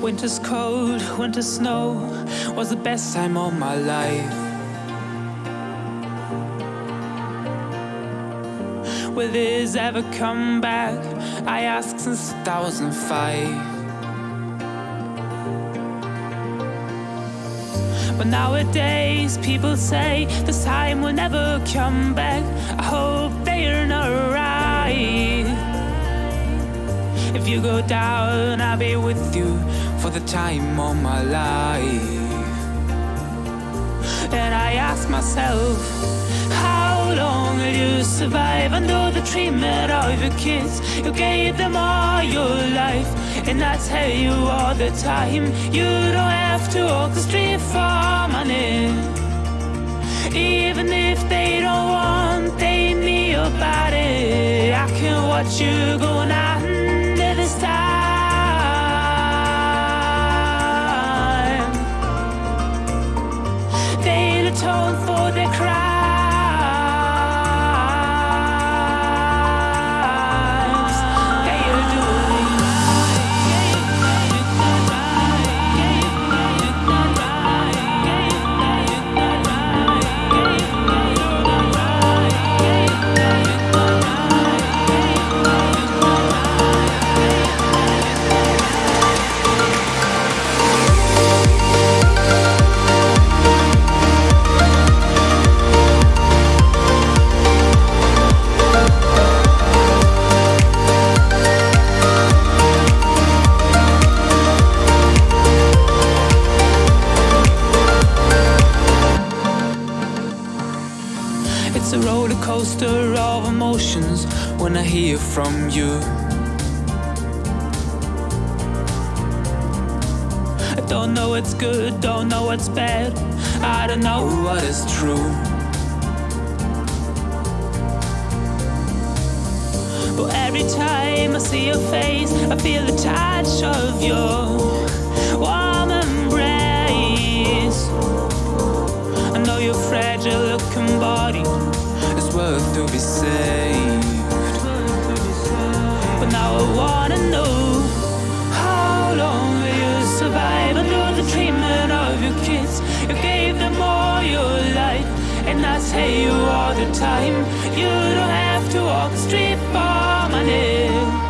Winter's cold, winter snow was the best time of my life. Will this ever come back? I ask since 2005. But nowadays people say this time will never come back. I hope they are not right. If you go down, I'll be with you for the time of my life. And I ask myself, how long will you survive under the treatment of your kids? You gave them all your life, and I tell you all the time, you don't have to walk the street for money. Even if they don't want, they need your body. I can watch you going under They'll coaster of emotions when I hear from you. I don't know what's good, don't know what's bad. I don't know what is true. But every time I see your face, I feel the touch of your to be saved. But now I wanna know how long will you survive under the treatment of your kids? You gave them all your life, and I tell you all the time, you don't have to walk the street for money.